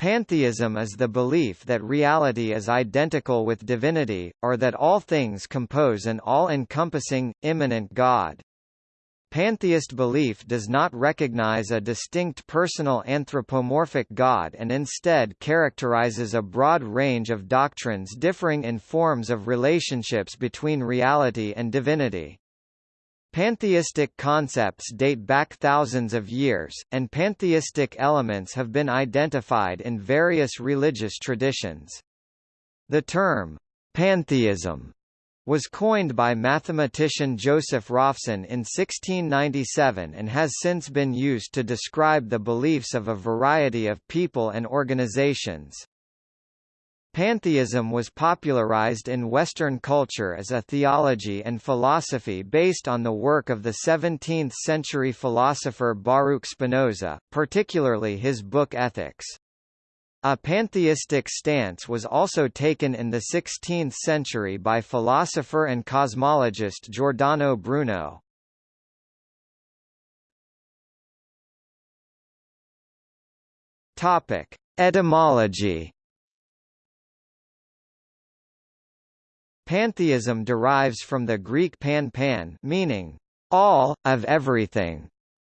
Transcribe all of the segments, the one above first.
Pantheism is the belief that reality is identical with divinity, or that all things compose an all-encompassing, immanent God. Pantheist belief does not recognize a distinct personal anthropomorphic God and instead characterizes a broad range of doctrines differing in forms of relationships between reality and divinity. Pantheistic concepts date back thousands of years, and pantheistic elements have been identified in various religious traditions. The term, pantheism, was coined by mathematician Joseph Raphson in 1697 and has since been used to describe the beliefs of a variety of people and organizations. Pantheism was popularized in Western culture as a theology and philosophy based on the work of the 17th-century philosopher Baruch Spinoza, particularly his book Ethics. A pantheistic stance was also taken in the 16th century by philosopher and cosmologist Giordano Bruno. Etymology Pantheism derives from the Greek pan pan meaning all, of everything,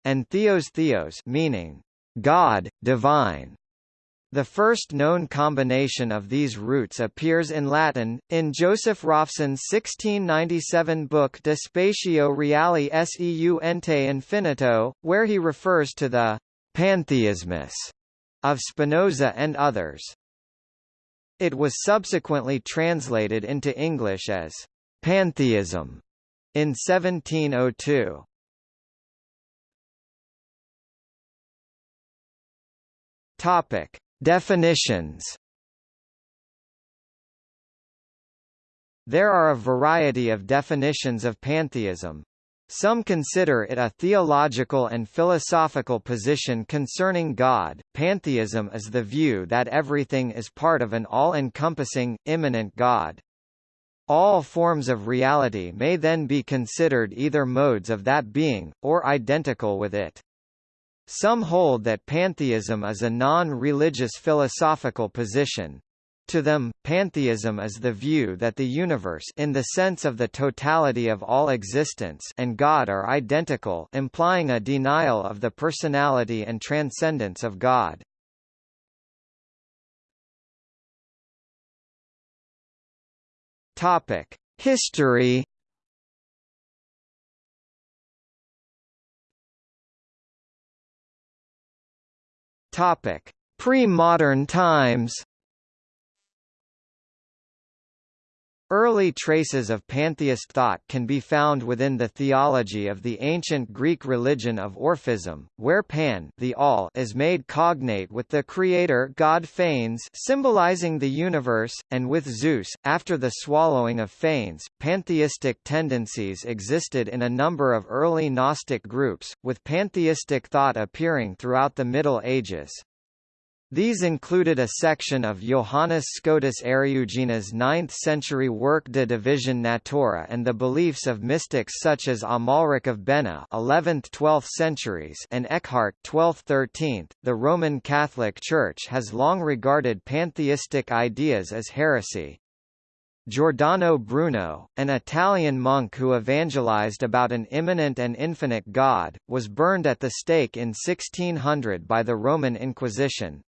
and theos theos meaning God, divine. The first known combination of these roots appears in Latin, in Joseph Raphson's 1697 book De Spatio Reali seu ente infinito, where he refers to the «pantheismus» of Spinoza and others. It was subsequently translated into English as pantheism in 1702. Topic: Definitions. There are a variety of definitions of pantheism, some consider it a theological and philosophical position concerning God. Pantheism is the view that everything is part of an all-encompassing, immanent God. All forms of reality may then be considered either modes of that being, or identical with it. Some hold that pantheism is a non-religious philosophical position, to them, pantheism is the view that the universe in the sense of the totality of all existence and God are identical implying a denial of the personality and transcendence of God. History Pre-modern times Early traces of pantheist thought can be found within the theology of the ancient Greek religion of Orphism, where Pan the all is made cognate with the creator god Phanes symbolizing the universe, and with Zeus. After the swallowing of Phanes, pantheistic tendencies existed in a number of early Gnostic groups, with pantheistic thought appearing throughout the Middle Ages. These included a section of Johannes Scotus Eriugena's 9th-century work De Divisione Natura and the beliefs of mystics such as Amalric of Bena 11th-12th centuries and Eckhart 12th-13th. The Roman Catholic Church has long regarded pantheistic ideas as heresy. Giordano Bruno, an Italian monk who evangelized about an immanent and infinite God, was burned at the stake in 1600 by the Roman Inquisition.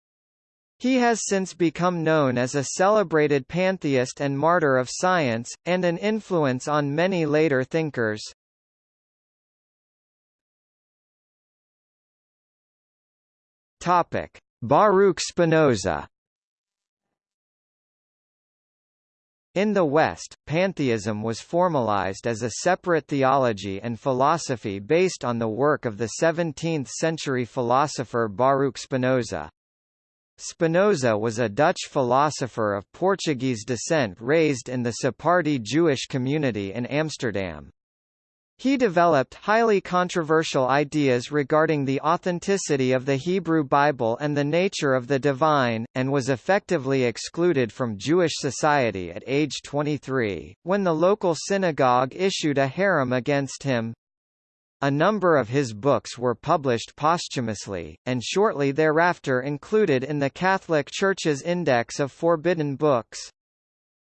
He has since become known as a celebrated pantheist and martyr of science, and an influence on many later thinkers. Topic: Baruch Spinoza. In the West, pantheism was formalized as a separate theology and philosophy based on the work of the 17th-century philosopher Baruch Spinoza. Spinoza was a Dutch philosopher of Portuguese descent raised in the Sephardi Jewish community in Amsterdam. He developed highly controversial ideas regarding the authenticity of the Hebrew Bible and the nature of the divine, and was effectively excluded from Jewish society at age 23, when the local synagogue issued a herem against him. A number of his books were published posthumously, and shortly thereafter included in the Catholic Church's Index of Forbidden Books.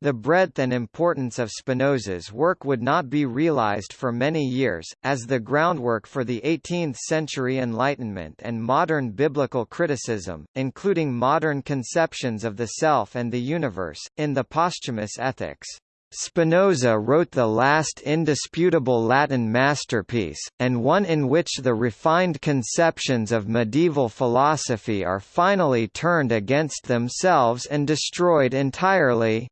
The breadth and importance of Spinoza's work would not be realized for many years, as the groundwork for the 18th-century Enlightenment and modern biblical criticism, including modern conceptions of the self and the universe, in the posthumous ethics. Spinoza wrote the last indisputable Latin masterpiece, and one in which the refined conceptions of medieval philosophy are finally turned against themselves and destroyed entirely.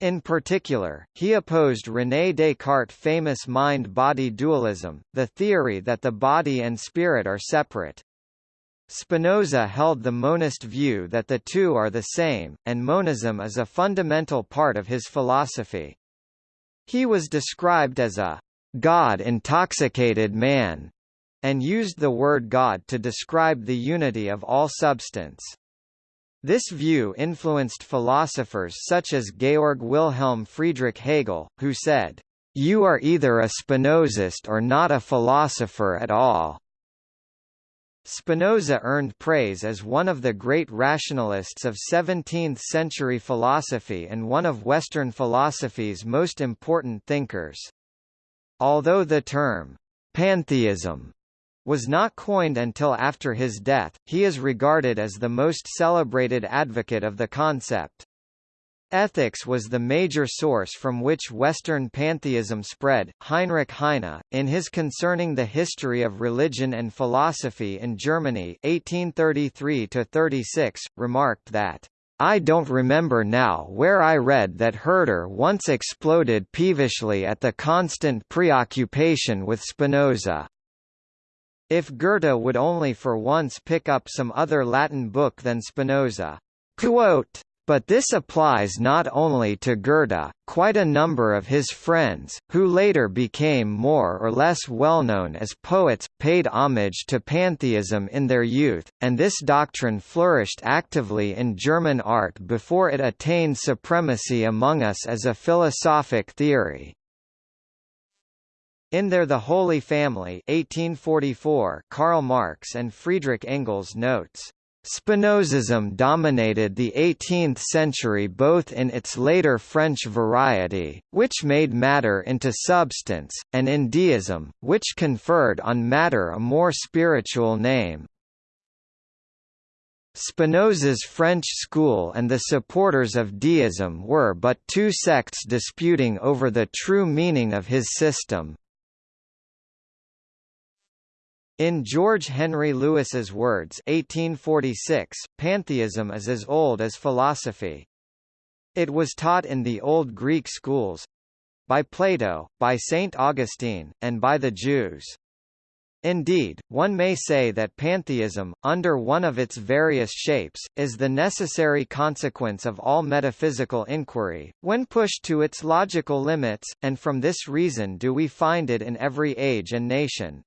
In particular, he opposed René Descartes' famous mind-body dualism, the theory that the body and spirit are separate. Spinoza held the monist view that the two are the same, and monism is a fundamental part of his philosophy. He was described as a God-intoxicated man, and used the word God to describe the unity of all substance. This view influenced philosophers such as Georg Wilhelm Friedrich Hegel, who said, "You are either a Spinozist or not a philosopher at all." Spinoza earned praise as one of the great rationalists of 17th-century philosophy and one of Western philosophy's most important thinkers. Although the term, pantheism, was not coined until after his death, he is regarded as the most celebrated advocate of the concept. Ethics was the major source from which Western pantheism spread. Heinrich Heine, in his Concerning the History of Religion and Philosophy in Germany 1833-36, remarked that, I don't remember now where I read that Herder once exploded peevishly at the constant preoccupation with Spinoza. If Goethe would only for once pick up some other Latin book than Spinoza. Quote, but this applies not only to Goethe, quite a number of his friends, who later became more or less well-known as poets, paid homage to pantheism in their youth, and this doctrine flourished actively in German art before it attained supremacy among us as a philosophic theory. In There the Holy Family 1844 Karl Marx and Friedrich Engels notes Spinozism dominated the 18th century both in its later French variety, which made matter into substance, and in deism, which conferred on matter a more spiritual name. Spinoza's French school and the supporters of deism were but two sects disputing over the true meaning of his system. In George Henry Lewes's words 1846, pantheism is as old as philosophy. It was taught in the old Greek schools—by Plato, by St. Augustine, and by the Jews. Indeed, one may say that pantheism, under one of its various shapes, is the necessary consequence of all metaphysical inquiry, when pushed to its logical limits, and from this reason do we find it in every age and nation.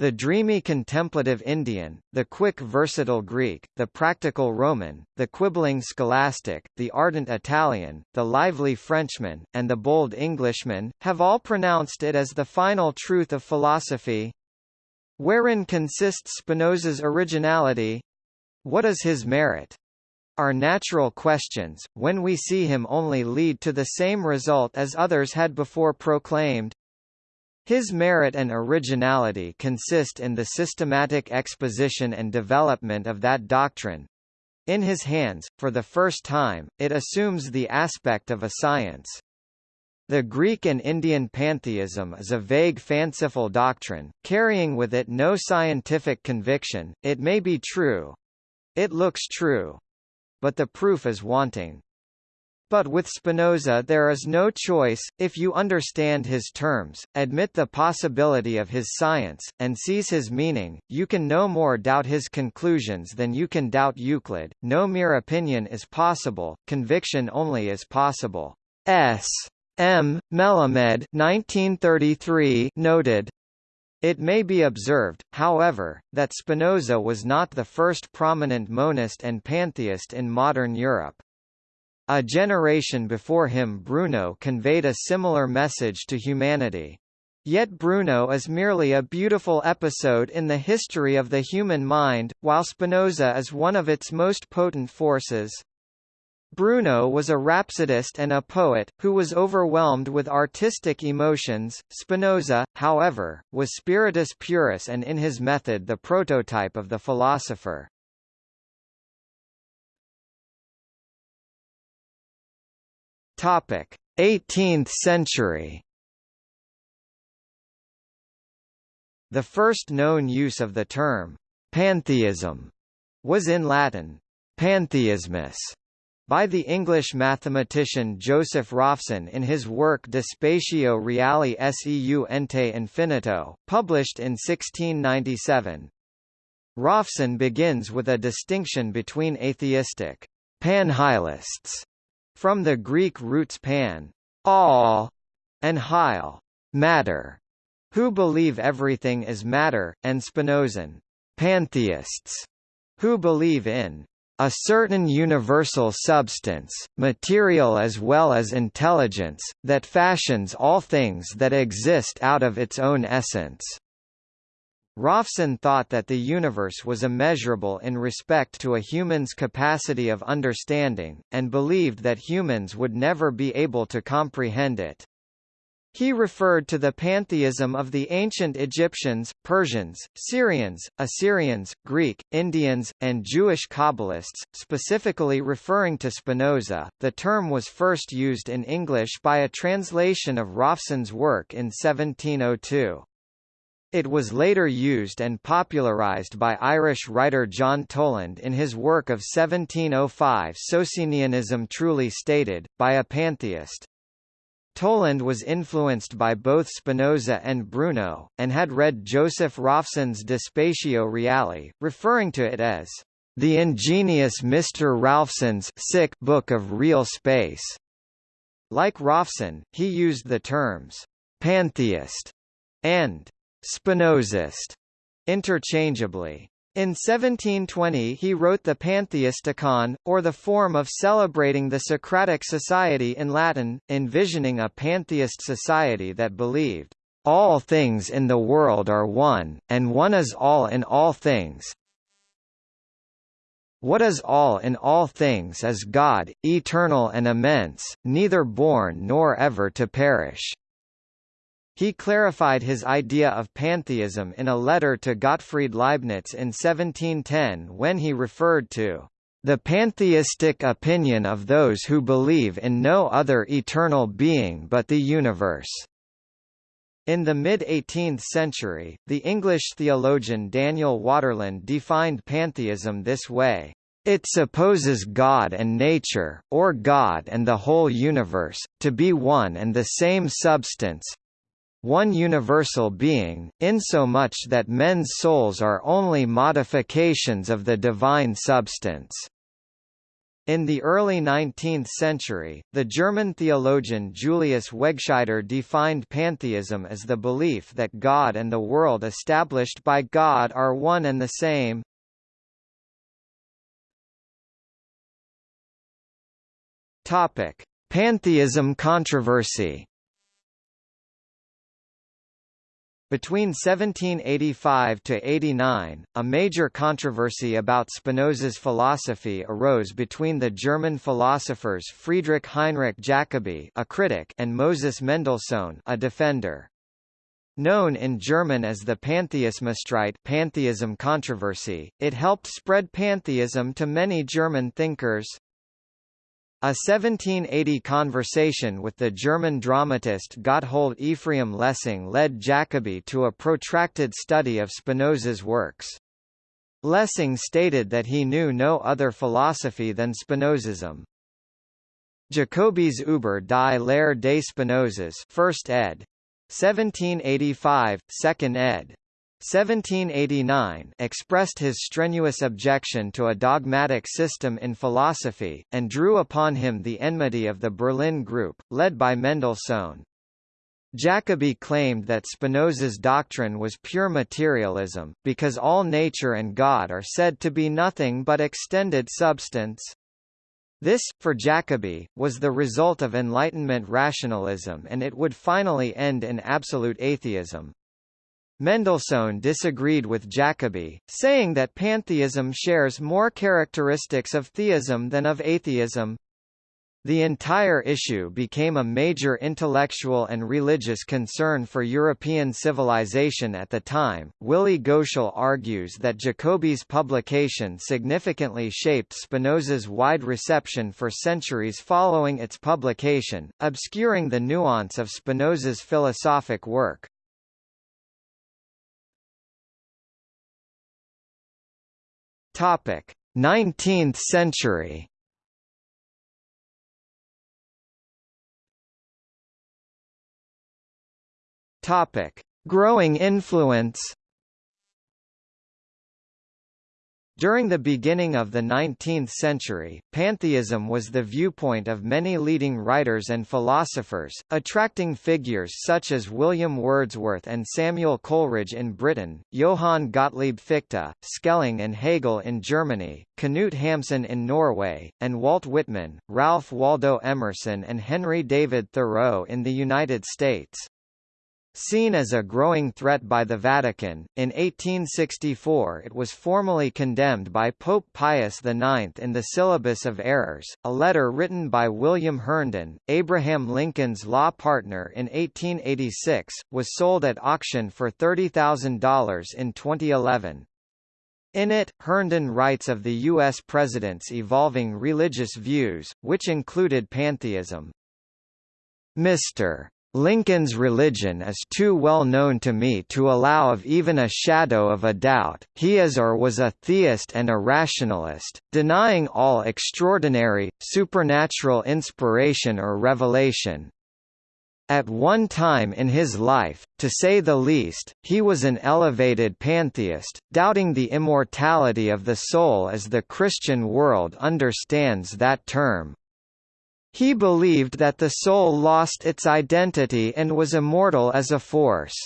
The dreamy contemplative Indian, the quick versatile Greek, the practical Roman, the quibbling scholastic, the ardent Italian, the lively Frenchman, and the bold Englishman, have all pronounced it as the final truth of philosophy. Wherein consists Spinoza's originality? What is his merit? Are natural questions, when we see him only lead to the same result as others had before proclaimed. His merit and originality consist in the systematic exposition and development of that doctrine. In his hands, for the first time, it assumes the aspect of a science. The Greek and Indian pantheism is a vague fanciful doctrine, carrying with it no scientific conviction, it may be true. It looks true. But the proof is wanting. But with Spinoza there is no choice, if you understand his terms, admit the possibility of his science, and seize his meaning, you can no more doubt his conclusions than you can doubt Euclid, no mere opinion is possible, conviction only is possible. S. M. Melamed 1933 noted, it may be observed, however, that Spinoza was not the first prominent monist and pantheist in modern Europe. A generation before him Bruno conveyed a similar message to humanity. Yet Bruno is merely a beautiful episode in the history of the human mind, while Spinoza is one of its most potent forces. Bruno was a rhapsodist and a poet, who was overwhelmed with artistic emotions. Spinoza, however, was spiritus purus and in his method the prototype of the philosopher. Topic: 18th century. The first known use of the term pantheism was in Latin pantheismus by the English mathematician Joseph Raphson in his work De Spatio Reali seu ente infinito, published in 1697. Raphson begins with a distinction between atheistic panhylists from the Greek roots pan all, and hyle matter, who believe everything is matter, and Spinozan pantheists, who believe in a certain universal substance, material as well as intelligence, that fashions all things that exist out of its own essence. Raphson thought that the universe was immeasurable in respect to a human's capacity of understanding, and believed that humans would never be able to comprehend it. He referred to the pantheism of the ancient Egyptians, Persians, Syrians, Assyrians, Greek, Indians, and Jewish Kabbalists, specifically referring to Spinoza. The term was first used in English by a translation of Raphson's work in 1702. It was later used and popularized by Irish writer John Toland in his work of 1705 Socinianism Truly Stated, by a Pantheist. Toland was influenced by both Spinoza and Bruno, and had read Joseph Raphson's De Spatio Reali, referring to it as the ingenious Mr. Ralphson's sic book of real space. Like Raphson, he used the terms pantheist and Spinozist interchangeably. In 1720 he wrote the Pantheisticon, or the form of celebrating the Socratic society in Latin, envisioning a pantheist society that believed, "...all things in the world are one, and one is all in all things, what is all in all things is God, eternal and immense, neither born nor ever to perish." He clarified his idea of pantheism in a letter to Gottfried Leibniz in 1710 when he referred to the pantheistic opinion of those who believe in no other eternal being but the universe. In the mid-18th century, the English theologian Daniel Waterland defined pantheism this way. It supposes God and nature, or God and the whole universe, to be one and the same substance, one universal being, insomuch that men's souls are only modifications of the divine substance. In the early 19th century, the German theologian Julius Wegscheider defined pantheism as the belief that God and the world established by God are one and the same. Topic: Pantheism controversy. Between 1785 to 89, a major controversy about Spinoza's philosophy arose between the German philosophers Friedrich Heinrich Jacobi, a critic, and Moses Mendelssohn, a defender. Known in German as the Pantheismusstreit pantheism controversy, it helped spread pantheism to many German thinkers. A 1780 conversation with the German dramatist Gotthold Ephraim Lessing led Jacobi to a protracted study of Spinoza's works. Lessing stated that he knew no other philosophy than Spinozism. Jacobi's Über die Lehre des Spinozas 1st ed. 1785, 2nd ed. 1789 expressed his strenuous objection to a dogmatic system in philosophy, and drew upon him the enmity of the Berlin group, led by Mendelssohn. Jacobi claimed that Spinoza's doctrine was pure materialism, because all nature and God are said to be nothing but extended substance. This, for Jacobi, was the result of Enlightenment rationalism and it would finally end in absolute atheism. Mendelssohn disagreed with Jacobi, saying that pantheism shares more characteristics of theism than of atheism. The entire issue became a major intellectual and religious concern for European civilization at the time. Willi Goetschel argues that Jacobi's publication significantly shaped Spinoza's wide reception for centuries following its publication, obscuring the nuance of Spinoza's philosophic work. Topic: 19th century. Topic: Growing influence During the beginning of the 19th century, pantheism was the viewpoint of many leading writers and philosophers, attracting figures such as William Wordsworth and Samuel Coleridge in Britain, Johann Gottlieb Fichte, Schelling and Hegel in Germany, Knut Hamsun in Norway, and Walt Whitman, Ralph Waldo Emerson and Henry David Thoreau in the United States. Seen as a growing threat by the Vatican, in 1864 it was formally condemned by Pope Pius IX in the Syllabus of Errors. A letter written by William Herndon, Abraham Lincoln's law partner in 1886, was sold at auction for $30,000 in 2011. In it, Herndon writes of the U.S. president's evolving religious views, which included pantheism. Mr. Lincoln's religion is too well known to me to allow of even a shadow of a doubt, he is or was a theist and a rationalist, denying all extraordinary, supernatural inspiration or revelation. At one time in his life, to say the least, he was an elevated pantheist, doubting the immortality of the soul as the Christian world understands that term. He believed that the soul lost its identity and was immortal as a force.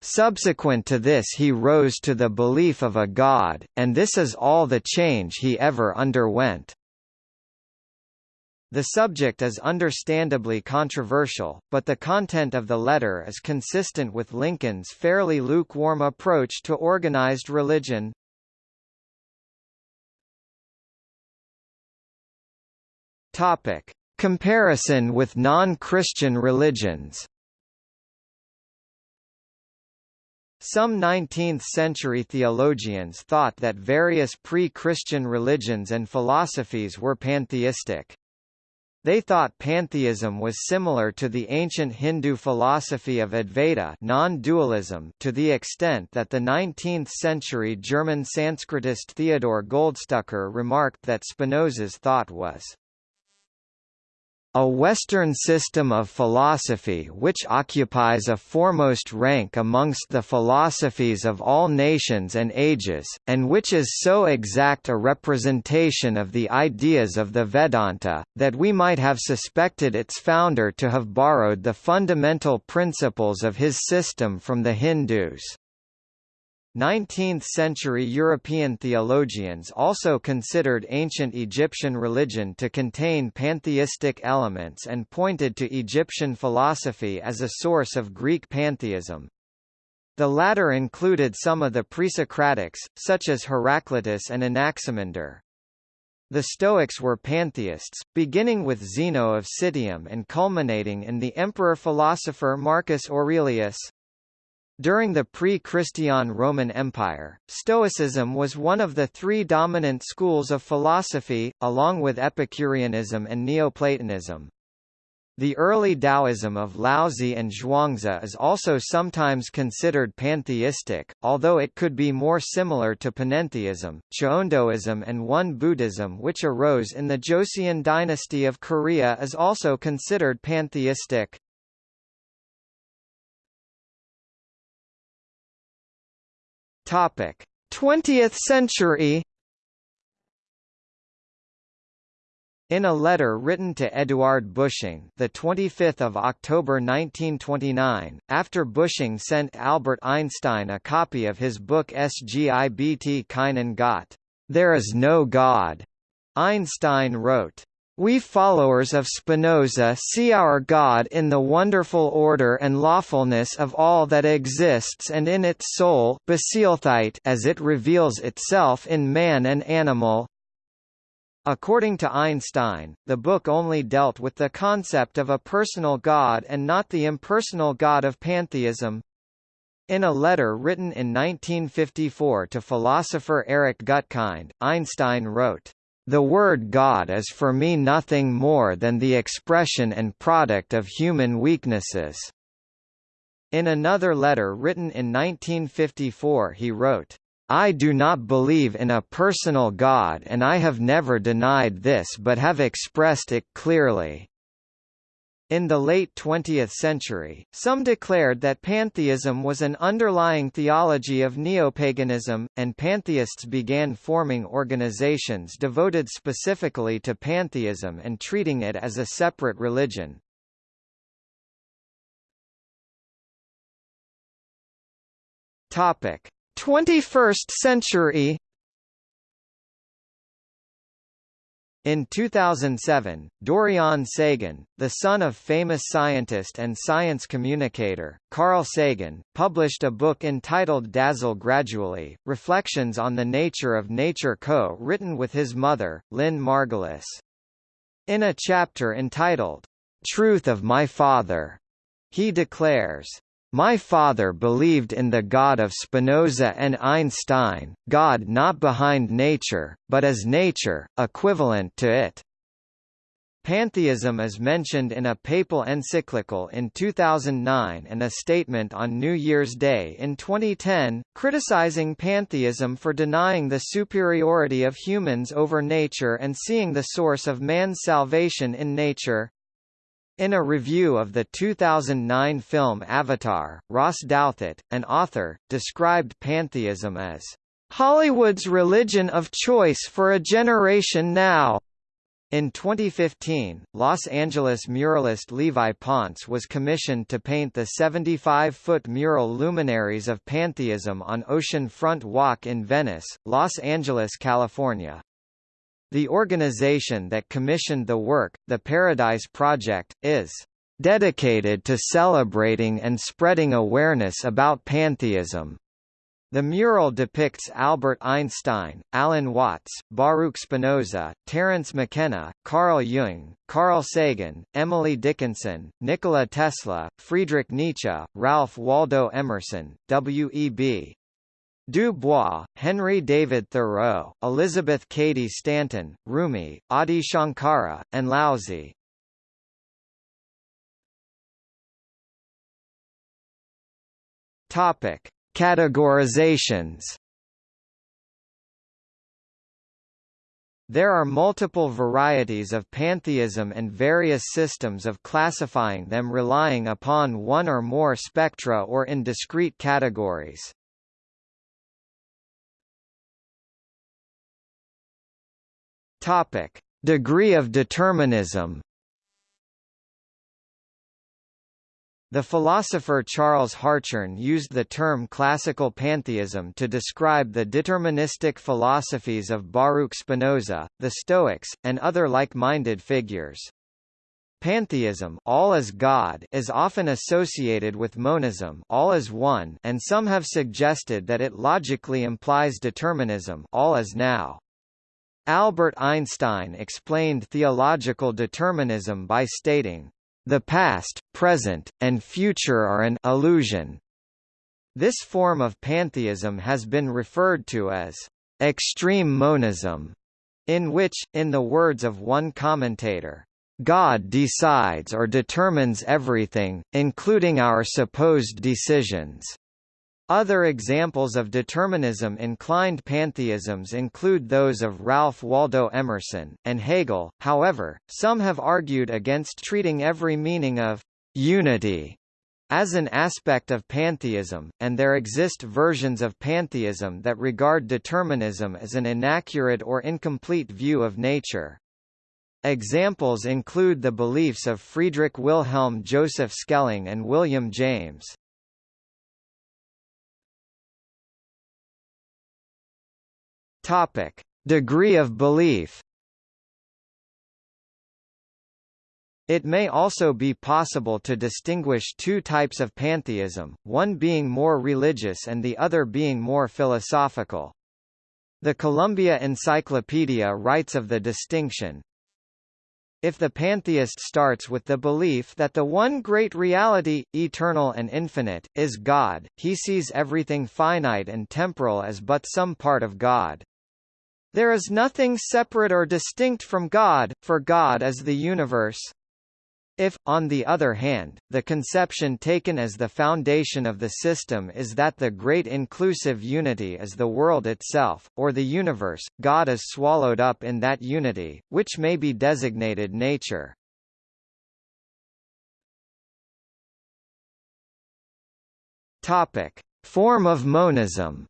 Subsequent to this he rose to the belief of a god, and this is all the change he ever underwent. The subject is understandably controversial, but the content of the letter is consistent with Lincoln's fairly lukewarm approach to organized religion. Topic: Comparison with non-Christian religions. Some 19th-century theologians thought that various pre-Christian religions and philosophies were pantheistic. They thought pantheism was similar to the ancient Hindu philosophy of Advaita non-dualism to the extent that the 19th-century German Sanskritist Theodor Goldstucker remarked that Spinoza's thought was a Western system of philosophy which occupies a foremost rank amongst the philosophies of all nations and ages, and which is so exact a representation of the ideas of the Vedanta, that we might have suspected its founder to have borrowed the fundamental principles of his system from the Hindus. 19th-century European theologians also considered ancient Egyptian religion to contain pantheistic elements and pointed to Egyptian philosophy as a source of Greek pantheism. The latter included some of the pre-Socratics, such as Heraclitus and Anaximander. The Stoics were pantheists, beginning with Zeno of Citium and culminating in the emperor-philosopher Marcus Aurelius. During the pre-Christian Roman Empire, Stoicism was one of the three dominant schools of philosophy, along with Epicureanism and Neoplatonism. The early Taoism of Laozi and Zhuangzi is also sometimes considered pantheistic, although it could be more similar to panentheism. Cheondoism and Won Buddhism which arose in the Joseon dynasty of Korea is also considered pantheistic. Topic: 20th century. In a letter written to Eduard Busching, the 25th of October 1929, after Busching sent Albert Einstein a copy of his book Es gibt keinen Gott, There is no God, Einstein wrote, we followers of Spinoza see our God in the wonderful order and lawfulness of all that exists and in its soul as it reveals itself in man and animal. According to Einstein, the book only dealt with the concept of a personal God and not the impersonal God of pantheism. In a letter written in 1954 to philosopher Eric Gutkind, Einstein wrote, the word God is for me nothing more than the expression and product of human weaknesses. In another letter written in 1954 he wrote, I do not believe in a personal God and I have never denied this but have expressed it clearly. In the late 20th century, some declared that pantheism was an underlying theology of neopaganism, and pantheists began forming organizations devoted specifically to pantheism and treating it as a separate religion. Topic: 21st century In 2007, Dorian Sagan, the son of famous scientist and science communicator, Carl Sagan, published a book entitled Dazzle Gradually, Reflections on the Nature of Nature co-written with his mother, Lynn Margulis. In a chapter entitled, Truth of My Father, he declares, my father believed in the God of Spinoza and Einstein, God not behind nature, but as nature, equivalent to it. Pantheism is mentioned in a papal encyclical in 2009 and a statement on New Year's Day in 2010, criticizing pantheism for denying the superiority of humans over nature and seeing the source of man's salvation in nature. In a review of the 2009 film Avatar, Ross Douthat, an author, described pantheism as Hollywood's religion of choice for a generation now. In 2015, Los Angeles muralist Levi Ponce was commissioned to paint the 75-foot mural Luminaries of Pantheism on Ocean Front Walk in Venice, Los Angeles, California. The organization that commissioned the work, the Paradise Project, is dedicated to celebrating and spreading awareness about pantheism. The mural depicts Albert Einstein, Alan Watts, Baruch Spinoza, Terence McKenna, Carl Jung, Carl Sagan, Emily Dickinson, Nikola Tesla, Friedrich Nietzsche, Ralph Waldo Emerson, W.E.B. Du Bois, Henry David Thoreau, Elizabeth Cady Stanton, Rumi, Adi Shankara, and Laozi. Topic: Categorizations. There are multiple varieties of pantheism and various systems of classifying them relying upon one or more spectra or in discrete categories. Topic: Degree of determinism. The philosopher Charles Hartshorne used the term classical pantheism to describe the deterministic philosophies of Baruch Spinoza, the Stoics, and other like-minded figures. Pantheism all is God is often associated with monism all is one and some have suggested that it logically implies determinism all is now. Albert Einstein explained theological determinism by stating, "...the past, present, and future are an illusion." This form of pantheism has been referred to as extreme monism, in which, in the words of one commentator, God decides or determines everything, including our supposed decisions. Other examples of determinism-inclined pantheisms include those of Ralph Waldo Emerson, and Hegel, however, some have argued against treating every meaning of «unity» as an aspect of pantheism, and there exist versions of pantheism that regard determinism as an inaccurate or incomplete view of nature. Examples include the beliefs of Friedrich Wilhelm Joseph Schelling and William James. Topic: Degree of belief. It may also be possible to distinguish two types of pantheism, one being more religious and the other being more philosophical. The Columbia Encyclopedia writes of the distinction, if the pantheist starts with the belief that the one great reality, eternal and infinite, is God, he sees everything finite and temporal as but some part of God. There is nothing separate or distinct from God, for God is the universe. If, on the other hand, the conception taken as the foundation of the system is that the great inclusive unity is the world itself, or the universe, God is swallowed up in that unity, which may be designated nature. Topic. Form of monism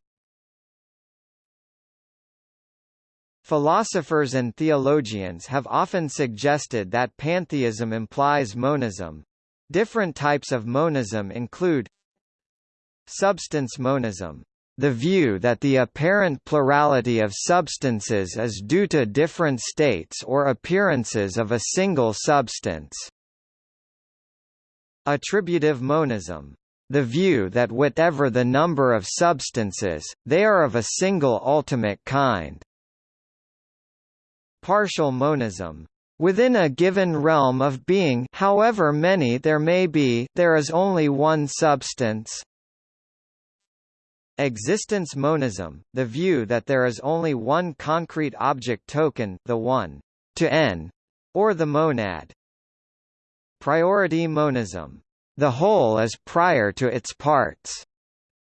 Philosophers and theologians have often suggested that pantheism implies monism. Different types of monism include Substance monism the view that the apparent plurality of substances is due to different states or appearances of a single substance. Attributive monism. The view that whatever the number of substances, they are of a single ultimate kind. Partial monism. Within a given realm of being however many there may be, there is only one substance. Existence monism, the view that there is only one concrete object token the one to n, or the monad. Priority monism. The whole is prior to its parts.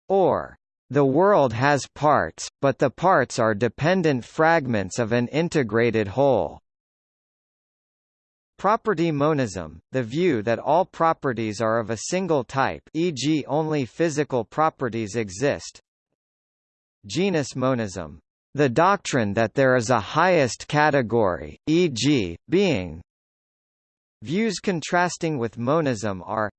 Or the world has parts, but the parts are dependent fragments of an integrated whole. Property monism, the view that all properties are of a single type e.g. only physical properties exist. Genus monism, the doctrine that there is a highest category, e.g., being. Views contrasting with monism are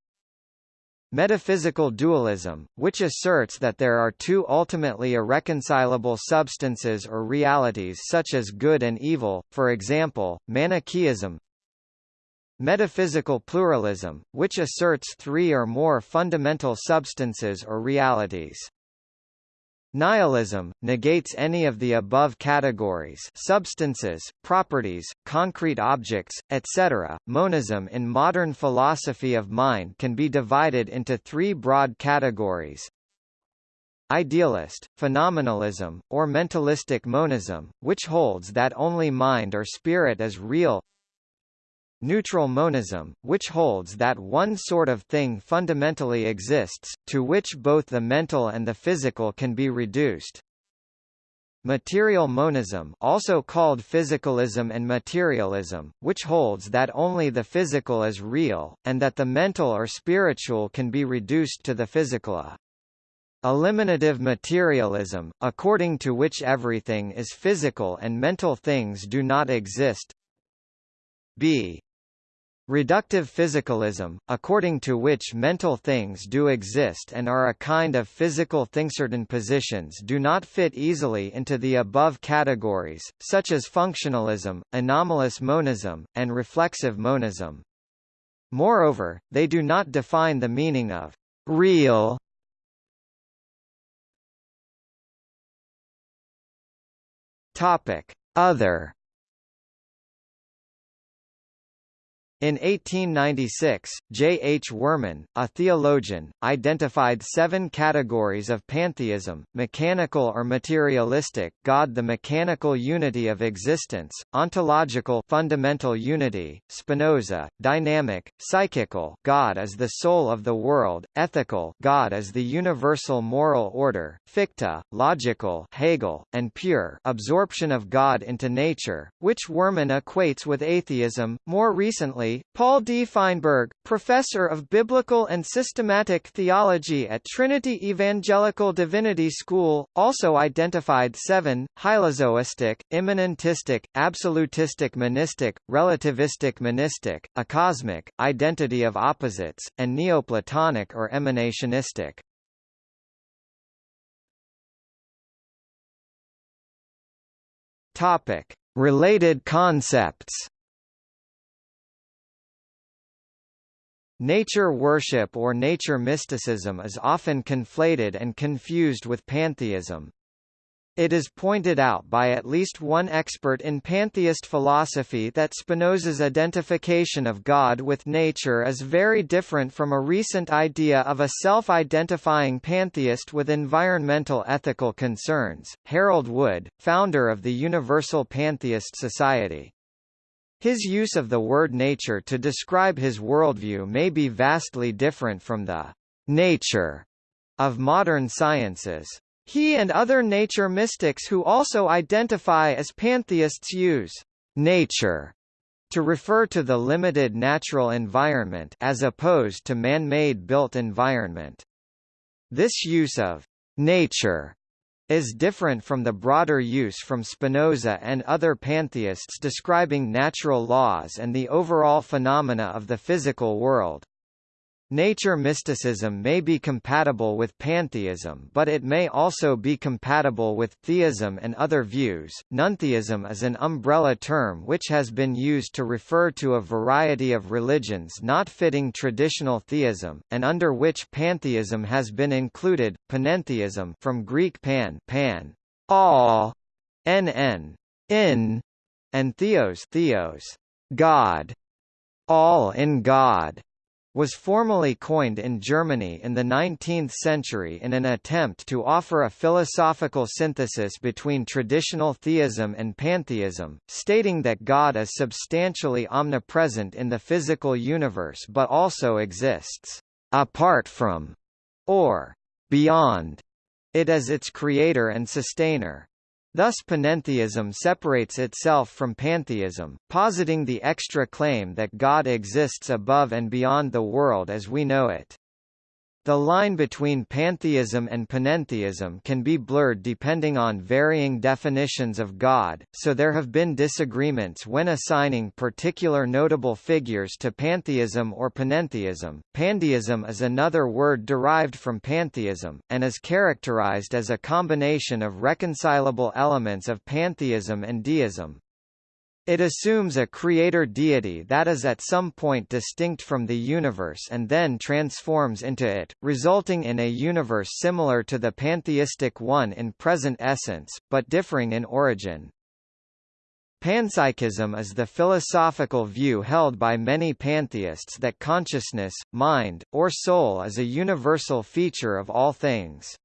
Metaphysical dualism, which asserts that there are two ultimately irreconcilable substances or realities such as good and evil, for example, Manichaeism. Metaphysical pluralism, which asserts three or more fundamental substances or realities. Nihilism, negates any of the above categories substances, properties, concrete objects, etc. Monism in modern philosophy of mind can be divided into three broad categories. Idealist, phenomenalism, or mentalistic monism, which holds that only mind or spirit is real Neutral monism, which holds that one sort of thing fundamentally exists, to which both the mental and the physical can be reduced. Material monism also called physicalism and materialism, which holds that only the physical is real, and that the mental or spiritual can be reduced to the physical. Eliminative materialism, according to which everything is physical and mental things do not exist. B. Reductive physicalism, according to which mental things do exist and are a kind of physical thing. Certain positions do not fit easily into the above categories, such as functionalism, anomalous monism, and reflexive monism. Moreover, they do not define the meaning of real Topic: Other In 1896, J. H. Wurman, a theologian, identified seven categories of pantheism, mechanical or materialistic God the mechanical unity of existence, ontological fundamental unity, Spinoza, dynamic, psychical God as the soul of the world, ethical God as the universal moral order, Fichte, logical Hegel, and pure absorption of God into nature, which Wurman equates with atheism. More recently Paul D. Feinberg, professor of biblical and systematic theology at Trinity Evangelical Divinity School, also identified seven, hylozoistic, immanentistic, absolutistic monistic, relativistic monistic, acosmic, identity of opposites, and Neoplatonic or emanationistic. Topic: Related concepts. Nature worship or nature mysticism is often conflated and confused with pantheism. It is pointed out by at least one expert in pantheist philosophy that Spinoza's identification of God with nature is very different from a recent idea of a self-identifying pantheist with environmental ethical concerns. Harold Wood, founder of the Universal Pantheist Society. His use of the word nature to describe his worldview may be vastly different from the nature of modern sciences. He and other nature mystics who also identify as pantheists use nature to refer to the limited natural environment as opposed to man-made built environment. This use of nature is different from the broader use from Spinoza and other pantheists describing natural laws and the overall phenomena of the physical world. Nature mysticism may be compatible with pantheism but it may also be compatible with theism and other views. Nontheism is an umbrella term which has been used to refer to a variety of religions not fitting traditional theism, and under which pantheism has been included. Panentheism from Greek pan, pan, all, en, in, and theos, theos, God, all in God was formally coined in Germany in the 19th century in an attempt to offer a philosophical synthesis between traditional theism and pantheism, stating that God is substantially omnipresent in the physical universe but also exists apart from or beyond it as its creator and sustainer. Thus panentheism separates itself from pantheism, positing the extra claim that God exists above and beyond the world as we know it. The line between pantheism and panentheism can be blurred depending on varying definitions of God, so there have been disagreements when assigning particular notable figures to pantheism or panentheism. Pandeism is another word derived from pantheism, and is characterized as a combination of reconcilable elements of pantheism and deism. It assumes a creator deity that is at some point distinct from the universe and then transforms into it, resulting in a universe similar to the pantheistic one in present essence, but differing in origin. Panpsychism is the philosophical view held by many pantheists that consciousness, mind, or soul is a universal feature of all things.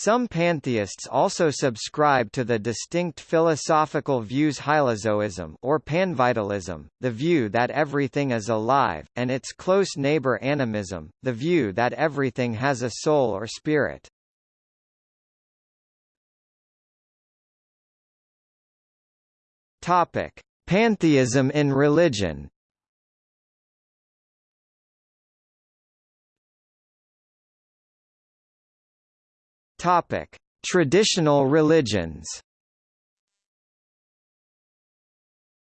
Some pantheists also subscribe to the distinct philosophical views hylozoism or panvitalism, the view that everything is alive, and its close neighbor animism, the view that everything has a soul or spirit. Topic: Pantheism in religion. Topic: Traditional religions.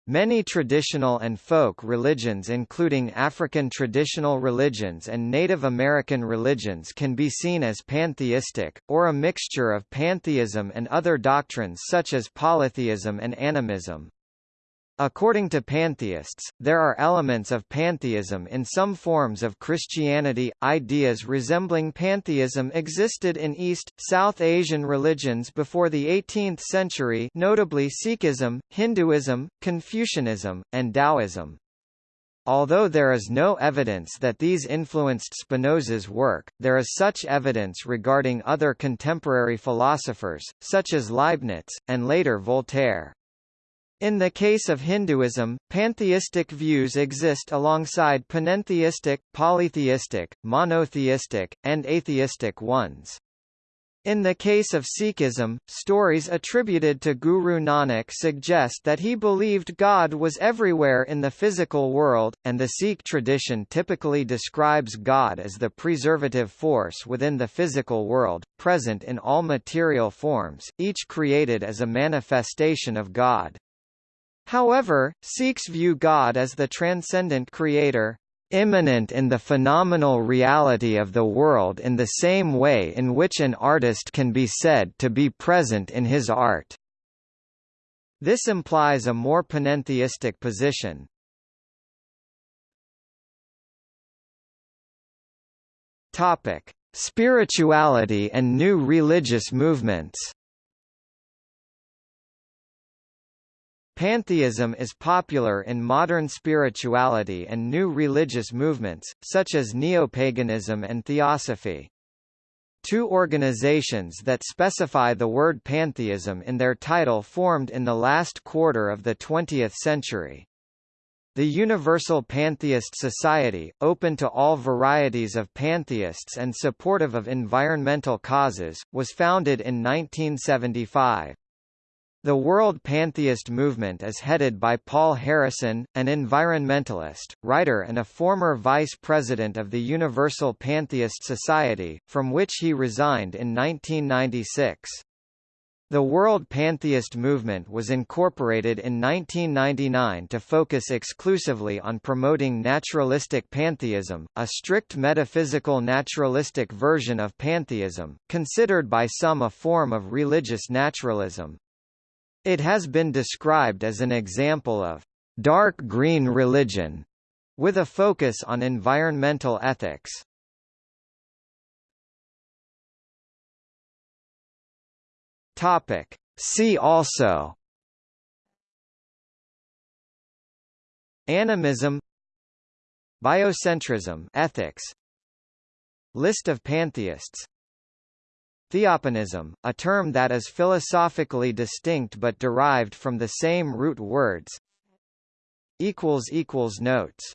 Many traditional and folk religions including African traditional religions and Native American religions can be seen as pantheistic, or a mixture of pantheism and other doctrines such as polytheism and animism. According to pantheists, there are elements of pantheism in some forms of Christianity. Ideas resembling pantheism existed in East, South Asian religions before the 18th century, notably Sikhism, Hinduism, Confucianism, and Taoism. Although there is no evidence that these influenced Spinoza's work, there is such evidence regarding other contemporary philosophers, such as Leibniz, and later Voltaire. In the case of Hinduism, pantheistic views exist alongside panentheistic, polytheistic, monotheistic, and atheistic ones. In the case of Sikhism, stories attributed to Guru Nanak suggest that he believed God was everywhere in the physical world, and the Sikh tradition typically describes God as the preservative force within the physical world, present in all material forms, each created as a manifestation of God. However, Sikhs view God as the transcendent creator, immanent in the phenomenal reality of the world in the same way in which an artist can be said to be present in his art. This implies a more panentheistic position. Topic: Spirituality and new religious movements. Pantheism is popular in modern spirituality and new religious movements, such as neopaganism and theosophy. Two organizations that specify the word pantheism in their title formed in the last quarter of the 20th century. The Universal Pantheist Society, open to all varieties of pantheists and supportive of environmental causes, was founded in 1975. The World Pantheist Movement is headed by Paul Harrison, an environmentalist, writer and a former vice president of the Universal Pantheist Society, from which he resigned in 1996. The World Pantheist movement was incorporated in 1999 to focus exclusively on promoting naturalistic pantheism, a strict metaphysical naturalistic version of pantheism, considered by some a form of religious naturalism. It has been described as an example of dark green religion, with a focus on environmental ethics. Topic. See also Animism Biocentrism ethics List of pantheists Theopanism, a term that is philosophically distinct but derived from the same root words Notes